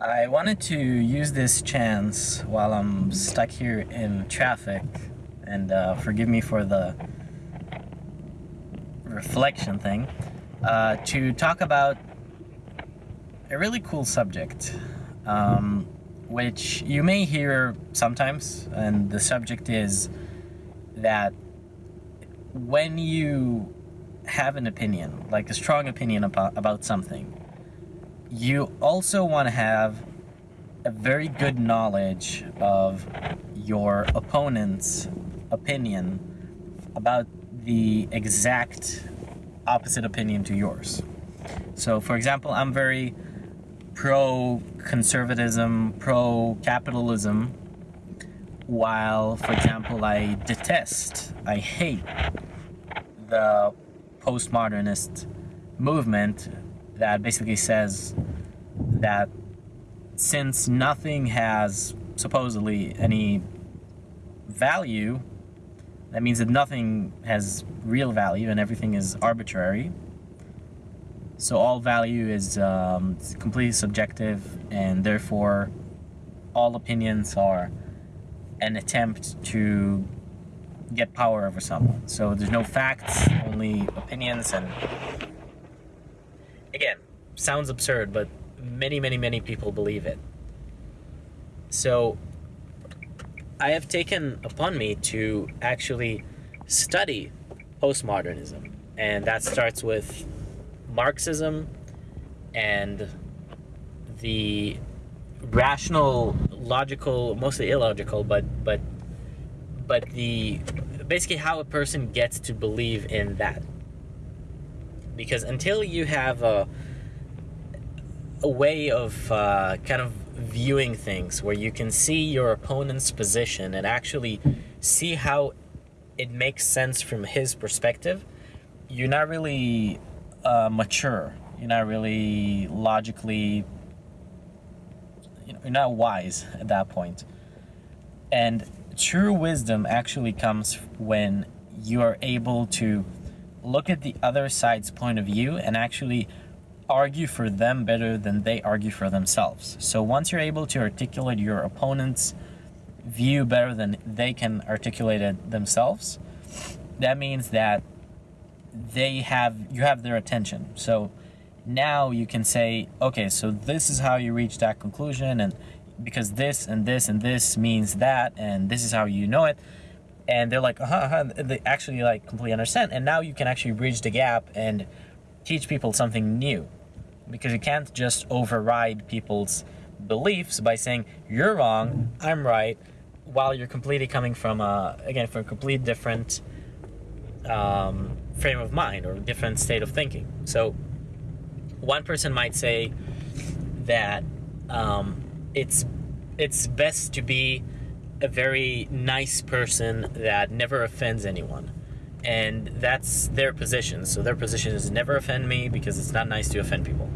I wanted to use this chance while I'm stuck here in traffic, and uh, forgive me for the reflection thing, uh, to talk about a really cool subject, um, which you may hear sometimes, and the subject is that when you have an opinion, like a strong opinion about, about something, you also want to have a very good knowledge of your opponent's opinion about the exact opposite opinion to yours. So, for example, I'm very pro conservatism, pro capitalism, while, for example, I detest, I hate the postmodernist movement that basically says that since nothing has supposedly any value, that means that nothing has real value and everything is arbitrary. So all value is um, completely subjective and therefore all opinions are an attempt to get power over someone. So there's no facts, only opinions, and again, sounds absurd, but many, many, many people believe it. So I have taken upon me to actually study postmodernism, and that starts with Marxism and the rational, logical, mostly illogical, but but but the basically how a person gets to believe in that. Because until you have a a way of uh, kind of viewing things where you can see your opponent's position and actually see how it makes sense from his perspective, you're not really uh, mature. You're not really logically you're not wise at that point. And true wisdom actually comes when you are able to look at the other side's point of view and actually argue for them better than they argue for themselves. So once you're able to articulate your opponent's view better than they can articulate it themselves, that means that they have you have their attention. So now you can say, okay, so this is how you reach that conclusion, and because this and this and this means that, and this is how you know it. And they're like, uh-huh, uh-huh, they actually like completely understand. And now you can actually bridge the gap and teach people something new. Because you can't just override people's beliefs by saying, you're wrong, I'm right, while you're completely coming from, a, again, from a complete different um, frame of mind or different state of thinking. So one person might say that um, it's it's best to be a very nice person that never offends anyone. And that's their position. So their position is never offend me because it's not nice to offend people.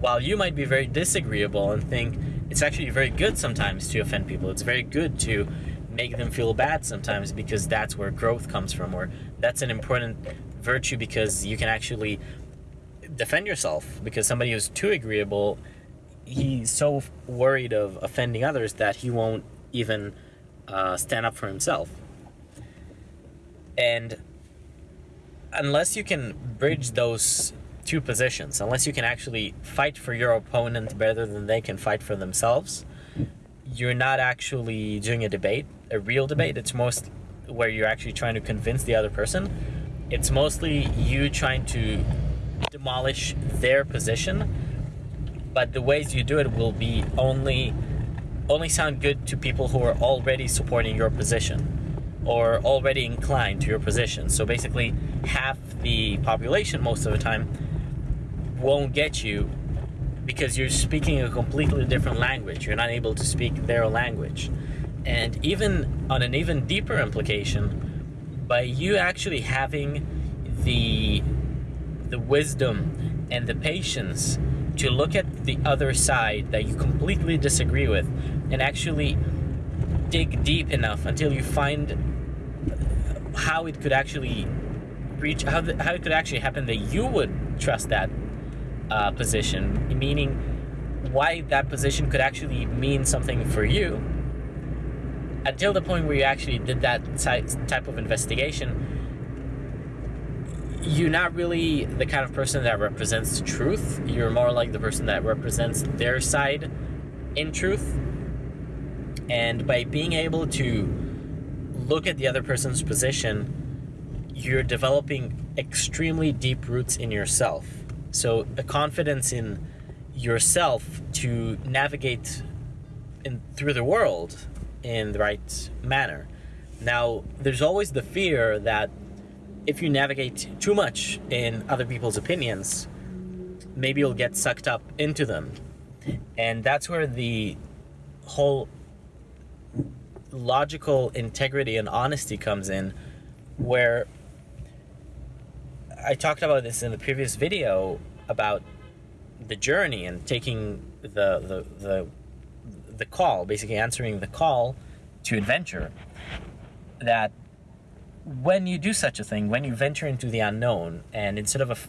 While you might be very disagreeable and think it's actually very good sometimes to offend people it's very good to make them feel bad sometimes because that's where growth comes from or that's an important virtue because you can actually defend yourself because somebody who's too agreeable he's so worried of offending others that he won't even uh, stand up for himself. And unless you can bridge those two positions unless you can actually fight for your opponent better than they can fight for themselves you're not actually doing a debate a real debate. It's most where you're actually trying to convince the other person. It's mostly you trying to demolish their position, but the ways you do it will be only only sound good to people who are already supporting your position or already inclined to your position. So basically, half the population most of the time won't get you because you're speaking a completely different language. You're not able to speak their language. And even on an even deeper implication, by you actually having the the wisdom and the patience to look at the other side that you completely disagree with and actually dig deep enough until you find how it could actually reach how, the, how it could actually happen that you would trust that uh, position meaning why that position could actually mean something for you until the point where you actually did that type of investigation you're not really the kind of person that represents truth. You're more like the person that represents their side in truth. And by being able to look at the other person's position you're developing extremely deep roots in yourself. So a confidence in yourself to navigate in through the world in the right manner. Now, there's always the fear that if you navigate too much in other people's opinions, maybe you'll get sucked up into them. And that's where the whole logical integrity and honesty comes in, where I talked about this in the previous video about the journey and taking the, the, the, the call, basically answering the call to adventure, that when you do such a thing, when you venture into the unknown, and instead of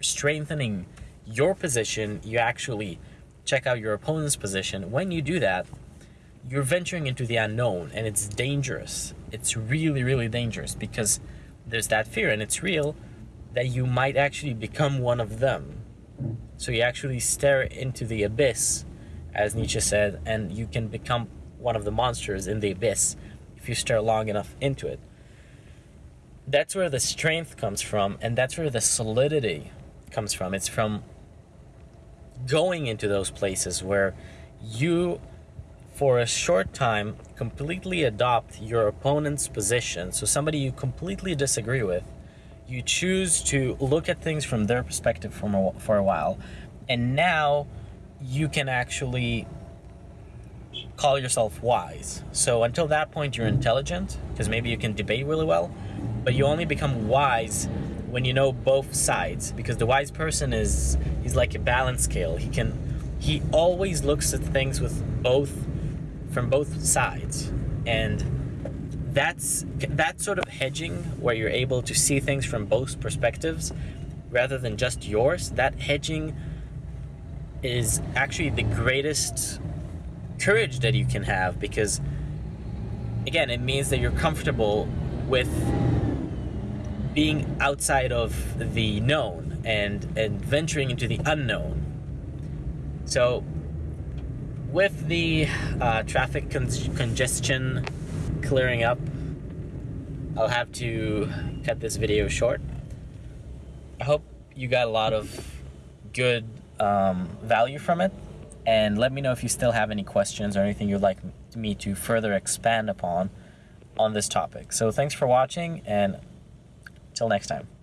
strengthening your position, you actually check out your opponent's position. When you do that, you're venturing into the unknown, and it's dangerous. It's really, really dangerous because there's that fear, and it's real that you might actually become one of them. So you actually stare into the abyss, as Nietzsche said, and you can become one of the monsters in the abyss if you stare long enough into it. That's where the strength comes from, and that's where the solidity comes from. It's from going into those places where you, for a short time, completely adopt your opponent's position. So somebody you completely disagree with, you choose to look at things from their perspective for a, for a while, and now you can actually call yourself wise. So until that point, you're intelligent because maybe you can debate really well, but you only become wise when you know both sides because the wise person is he's like a balance scale. He can he always looks at things with both from both sides and that's that sort of hedging where you're able to see things from both perspectives rather than just yours that hedging is actually the greatest courage that you can have because again it means that you're comfortable with being outside of the known and and venturing into the unknown so with the uh, traffic con congestion clearing up. I'll have to cut this video short. I hope you got a lot of good um, value from it. And let me know if you still have any questions or anything you'd like me to further expand upon on this topic. So thanks for watching and till next time.